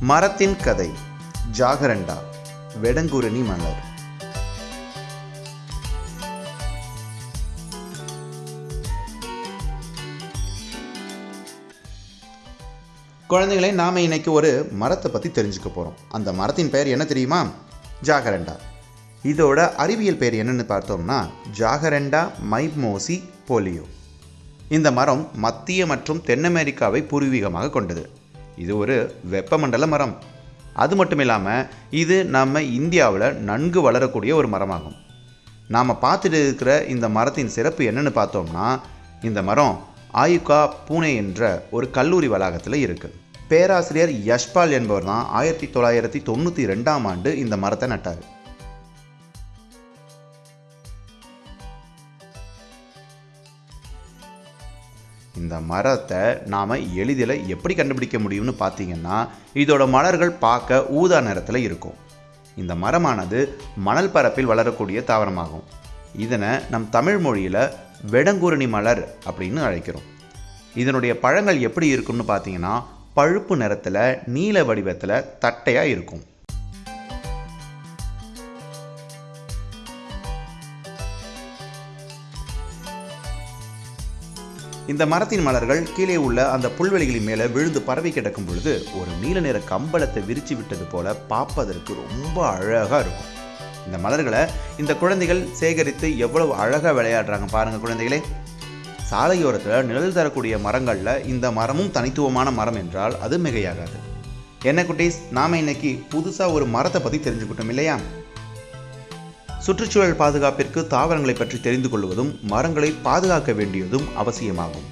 மரத்தின் கதை ஜாகரண்டா வெடங்குரணி மலர். குழந்தைகளை நாம் இன்னைக்கு ஒரு மரத்தை பற்றி தெரிஞ்சுக்க போகிறோம் அந்த மரத்தின் பெயர் என்ன தெரியுமா? ஜாகரண்டா. இதோட அறிவியல் பெயர் என்னன்னு பார்த்தோம்னா ஜாகரண்டா மைமோசி போலியோ. இந்த மரம் மத்திய மற்றும் தென் அமெரிக்காவை பூர்வீகமாக கொண்டது. இது ஒரு வெப்பமண்டல மரம். அது மட்டும் இல்லாமல் இது நம்ம இந்தியாவில் நன்கு வளரக்கூடிய ஒரு மரமாகும். நாம் பார்த்துட்டு இருக்கிற இந்த மரத்தின் சிறப்பு என்னென்னு பார்த்தோம்னா இந்த மரம் ஆயுகா பூனே என்ற ஒரு கல்லூரி வளாகத்தில் இருக்குது பேராசிரியர் யஷ்பால் என்பவர் தான் ஆயிரத்தி தொள்ளாயிரத்தி தொண்ணூற்றி ரெண்டாம் ஆண்டு இந்த மரத்தை நட்டார். இந்த மரத்தை நாம் எளிதில் எப்படி கண்டுபிடிக்க முடியும்னு பார்த்தீங்கன்னா இதோட மலர்கள் பார்க்க ஊதா நிறத்தில் இருக்கும். இந்த மரமானது மணல் பரப்பில் வளரக்கூடிய தாவரமாகும். இதனை நம் தமிழ் மொழியில் வெடங்குரணி மலர் அப்படின்னு அழைக்கிறோம். இதனுடைய பழங்கள் எப்படி இருக்கும்னு பார்த்தீங்கன்னா பழுப்பு நிறத்தில் நீல வடிவத்தில் தட்டையாக இருக்கும். இந்த மரத்தின் மலர்கள் கீழே உள்ள அந்த புல்வெளிகளின் மேலே விழுந்து பரவி கிடக்கும் பொழுது ஒரு நீல நிற கம்பளத்தை விரிச்சு விட்டது போல பார்ப்பதற்கு ரொம்ப அழகாக இருக்கும். இந்த மலர்களை இந்த குழந்தைகள் சேகரித்து எவ்வளவு அழகாக விளையாடுறாங்க பாருங்கள் குழந்தைகளே. சாலையோரத்தில் நிழல் தரக்கூடிய மரங்களில் இந்த மரமும் தனித்துவமான மரம் என்றால் அது மிகையாகாது. என்ன குட்டீஸ்? நாம் இன்னைக்கு புதுசாக ஒரு மரத்தை பற்றி தெரிஞ்சுக்கிட்டோம் இல்லையா? சுற்றுச்சூழல் பாதுகாப்பிற்கு தாவரங்களை பற்றி தெரிந்து கொள்வதும் மரங்களை பாதுகாக்க வேண்டியதும் அவசியமாகும்.